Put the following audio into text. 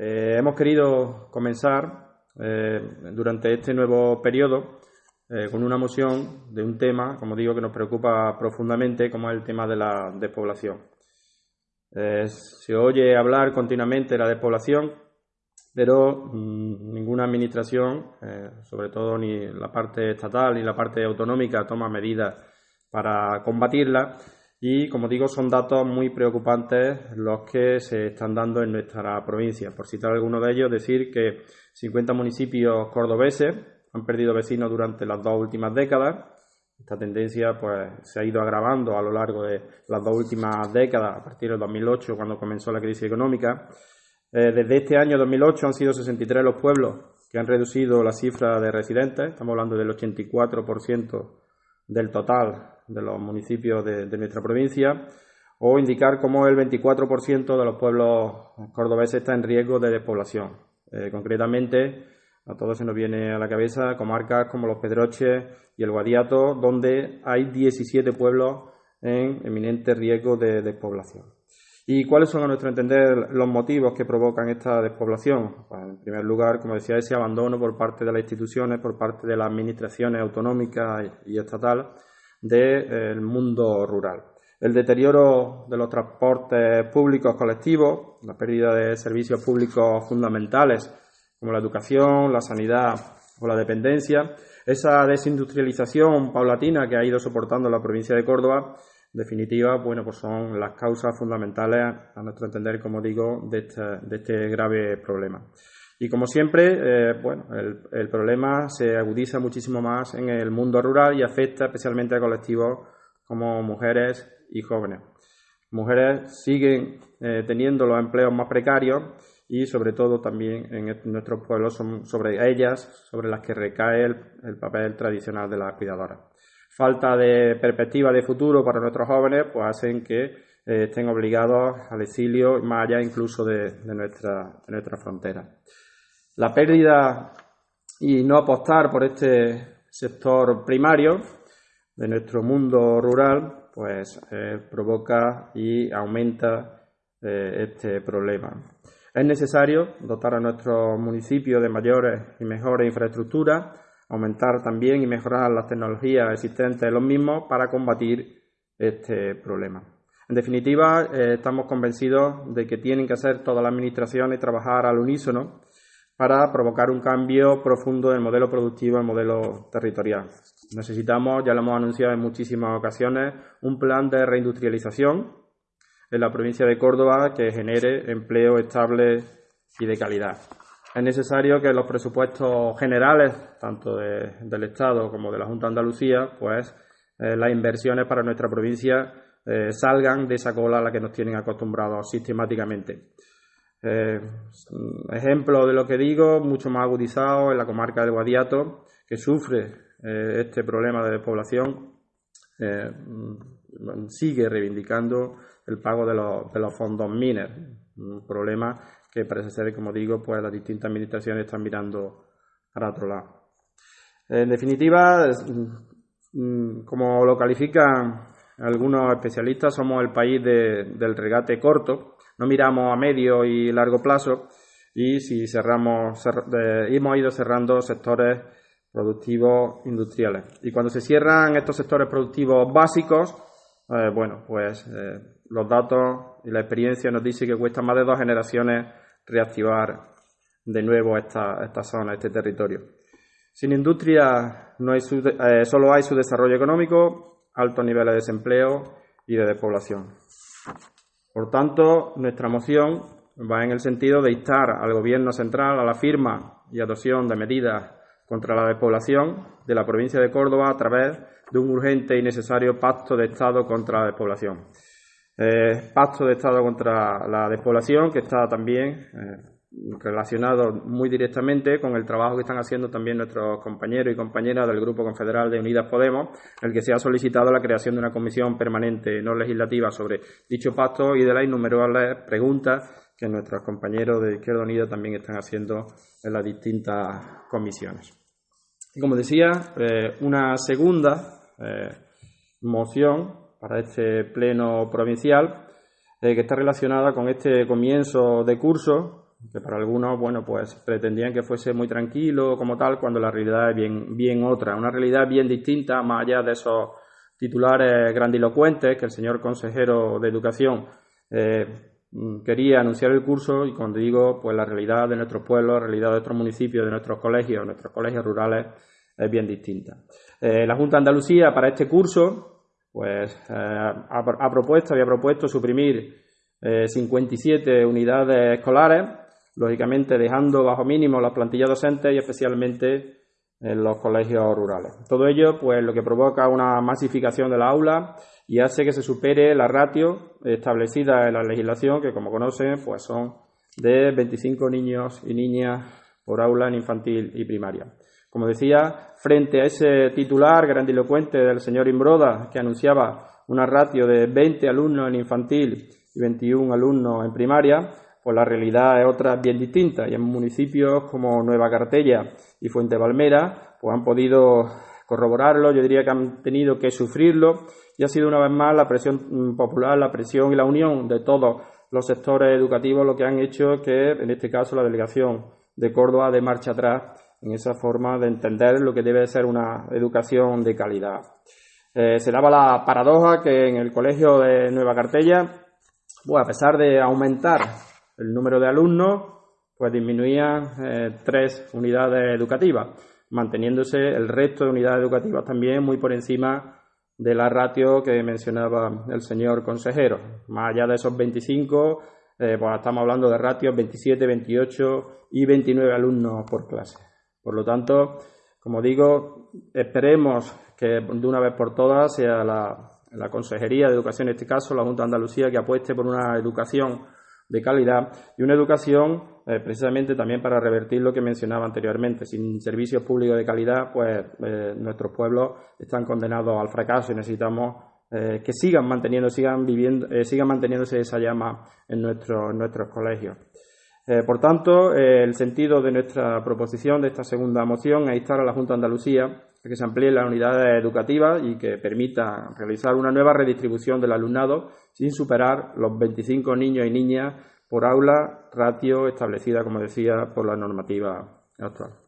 Eh, hemos querido comenzar eh, durante este nuevo periodo eh, con una moción de un tema, como digo, que nos preocupa profundamente, como es el tema de la despoblación. se oye hablar continuamente de la despoblación, pero mmm, ninguna administración, sobre todo ni la parte estatal ni la parte autonómica, toma medidas para combatirla y, como digo, son datos muy preocupantes los que se están dando en nuestra provincia. Por citar alguno de ellos, decir que 50 municipios cordobeses han perdido vecinos durante las dos últimas décadas. Esta tendencia pues, se ha ido agravando a lo largo de las dos últimas décadas, a partir del 2008, cuando comenzó la crisis económica. Eh, desde este año 2008 han sido 63 los pueblos que han reducido la cifra de residentes, estamos hablando del 84% del total de los municipios de, nuestra provincia, o indicar cómo el 24% de los pueblos cordobeses está en riesgo de despoblación. Eh, concretamente, a todos se nos viene a la cabeza comarcas como Los Pedroches y el Guadiato, donde hay 17 pueblos en eminente riesgo de despoblación. ¿Y cuáles son, a nuestro entender, los motivos que provocan esta despoblación? Pues, en primer lugar, como decía, ese abandono por parte de las instituciones, por parte de las administraciones autonómicas y estatales del mundo rural. El deterioro de los transportes públicos colectivos, la pérdida de servicios públicos fundamentales como la educación, la sanidad o la dependencia, esa desindustrialización paulatina que ha ido soportando la provincia de Córdoba, en definitiva, bueno, pues son las causas fundamentales, a nuestro entender, como digo, de este, de este grave problema. Y como siempre, eh, bueno, el, problema se agudiza muchísimo más en el mundo rural y afecta especialmente a colectivos como mujeres y jóvenes. Mujeres siguen eh, teniendo los empleos más precarios y sobre todo también en nuestros pueblos son sobre ellas sobre las que recae el, papel tradicional de la cuidadora. Falta de perspectiva de futuro para nuestros jóvenes pues hacen que eh, estén obligados al exilio más allá incluso de nuestra frontera. La pérdida y no apostar por este sector primario de nuestro mundo rural, pues eh, provoca y aumenta eh, este problema. Es necesario dotar a nuestros municipios de mayores y mejores infraestructuras, aumentar también y mejorar las tecnologías existentes en los mismos para combatir este problema. En definitiva, eh, estamos convencidos de que tienen que hacer todas las administraciones trabajar al unísono para provocar un cambio profundo del modelo productivo al modelo territorial. Necesitamos, ya lo hemos anunciado en muchísimas ocasiones, un plan de reindustrialización en la provincia de Córdoba que genere empleo estable y de calidad. Es necesario que los presupuestos generales, tanto del Estado como de la Junta de Andalucía, pues eh, las inversiones para nuestra provincia eh, salgan de esa cola a la que nos tienen acostumbrados sistemáticamente. Eh, ejemplo de lo que digo, mucho más agudizado en la comarca del Guadiato, que sufre eh, este problema de despoblación, eh, sigue reivindicando el pago de los, de fondos MINER, un problema que parece ser, como digo, pues las distintas administraciones están mirando para otro lado. En definitiva, mm, como lo califican algunos especialistas, somos el país del regate corto, no miramos a medio y largo plazo y si cerramos, hemos ido cerrando sectores productivos industriales. Y cuando se cierran estos sectores productivos básicos, eh, bueno, pues eh, los datos y la experiencia nos dice que cuesta más de dos generaciones reactivar de nuevo esta, esta zona, este territorio. Sin industria no hay eh, solo hay su desarrollo económico, altos niveles de desempleo y de despoblación. Por tanto, nuestra moción va en el sentido de instar al Gobierno central a la firma y adopción de medidas contra la despoblación de la provincia de Córdoba a través de un urgente y necesario pacto de Estado contra la despoblación. Eh, pacto de Estado contra la despoblación que está también eh, relacionado muy directamente con el trabajo que están haciendo también nuestros compañeros y compañeras del Grupo Confederal de Unidas Podemos, el que se ha solicitado la creación de una comisión permanente no legislativa sobre dicho pacto y de las innumerables preguntas que nuestros compañeros de Izquierda Unida también están haciendo en las distintas comisiones. Y como decía, eh, una segunda eh, moción para este pleno provincial eh, que está relacionada con este comienzo de curso que para algunos, bueno, pues pretendían que fuese muy tranquilo como tal, cuando la realidad es bien, bien otra, una realidad bien distinta, más allá de esos titulares grandilocuentes que el señor consejero de Educación eh, quería anunciar el curso y cuando digo, pues la realidad de nuestros pueblos, la realidad de nuestros municipios, de nuestros colegios, nuestros colegios rurales es bien distinta. Eh, la Junta de Andalucía para este curso, pues eh, ha, propuesto, había propuesto suprimir 57 unidades escolares lógicamente dejando bajo mínimo las plantillas docentes y especialmente en los colegios rurales. Todo ello, pues, lo que provoca una masificación de la aula y hace que se supere la ratio establecida en la legislación, que como conocen, pues son de 25 niños y niñas por aula en infantil y primaria. Como decía, frente a ese titular grandilocuente del señor Imbroda, que anunciaba una ratio de 20 alumnos en infantil y 21 alumnos en primaria, pues la realidad es otra bien distinta. Y en municipios como Nueva Cartella y Fuente Valmera, pues han podido corroborarlo, yo diría que han tenido que sufrirlo y ha sido una vez más la presión popular, la presión y la unión de todos los sectores educativos lo que han hecho que, en este caso, la delegación de Córdoba de marcha atrás en esa forma de entender lo que debe ser una educación de calidad. Eh, se daba la paradoja que en el colegio de Nueva Cartella, pues a pesar de aumentar el número de alumnos, pues disminuía eh, tres unidades educativas, manteniéndose el resto de unidades educativas también muy por encima de la ratio que mencionaba el señor consejero. Más allá de esos 25, eh, pues estamos hablando de ratios 27, 28 y 29 alumnos por clase. Por lo tanto, como digo, esperemos que de una vez por todas sea la, la Consejería de Educación, en este caso la Junta de Andalucía, que apueste por una educación de calidad y una educación eh, precisamente también para revertir lo que mencionaba anteriormente. Sin servicios públicos de calidad, pues eh, nuestros pueblos están condenados al fracaso y necesitamos eh, que sigan manteniendo, sigan viviendo, sigan manteniéndose esa llama en, nuestro, en nuestros colegios. por tanto, el sentido de nuestra proposición de esta segunda moción es instar a la Junta de Andalucía que se amplíen las unidades educativas y que permita realizar una nueva redistribución del alumnado sin superar los 25 niños y niñas por aula, ratio establecida, como decía, por la normativa actual.